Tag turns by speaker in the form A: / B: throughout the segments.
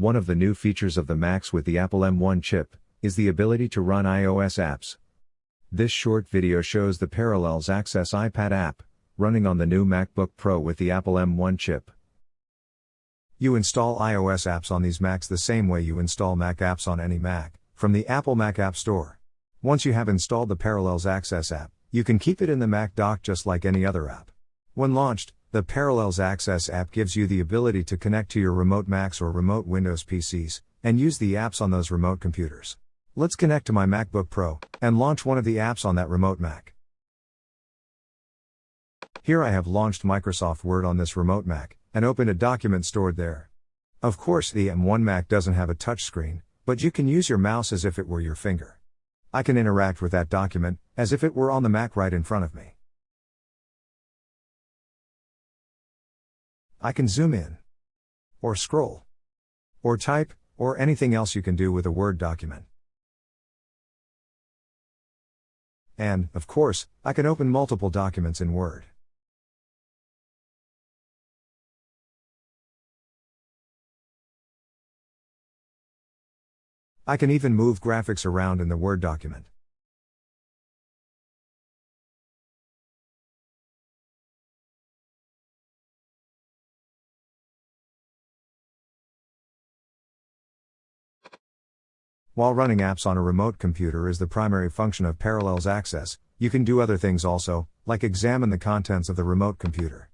A: One of the new features of the Macs with the Apple M1 chip is the ability to run iOS apps. This short video shows the Parallels Access iPad app, running on the new MacBook Pro with the Apple M1 chip.
B: You install iOS apps on these Macs the same way you install Mac apps on any Mac, from the Apple Mac App Store. Once you have installed the Parallels Access app, you can keep it in the Mac dock just like any other app. When launched, the Parallels Access app gives you the ability to connect to your remote Macs or remote Windows PCs, and use the apps on those remote computers. Let's connect to my MacBook Pro, and launch one of the apps on that remote Mac. Here I have launched Microsoft Word on this remote Mac, and opened a document stored there. Of course, the M1 Mac doesn't have a touchscreen, but you can use your mouse as if it were your finger. I can interact with that document, as if it were on the Mac right in front of me. I can zoom in, or scroll, or type, or anything else you can do with a Word document. And, of course, I can open multiple documents in Word. I can even move graphics around in the Word document. While running apps on a remote computer is the primary function of Parallels Access, you can do other things also, like examine the contents of the remote computer.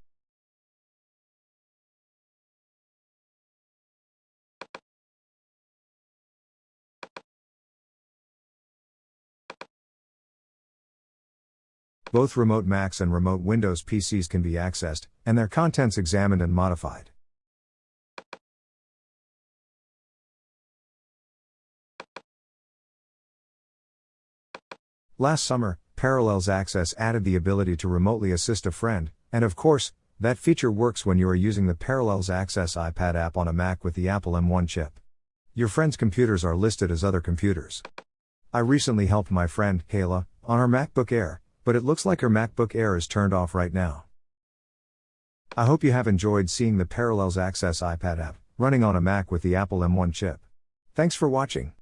B: Both remote Macs and remote Windows PCs can be accessed, and their contents examined and modified. Last summer, Parallels Access added the ability to remotely assist a friend, and of course, that feature works when you are using the Parallels Access iPad app on a Mac with the Apple M1 chip. Your friend's computers are listed as other computers. I recently helped my friend, Kayla, on her MacBook Air, but it looks like her MacBook Air is turned off right now. I hope you have enjoyed seeing the Parallels Access iPad app, running on a Mac with the Apple M1 chip. Thanks for watching.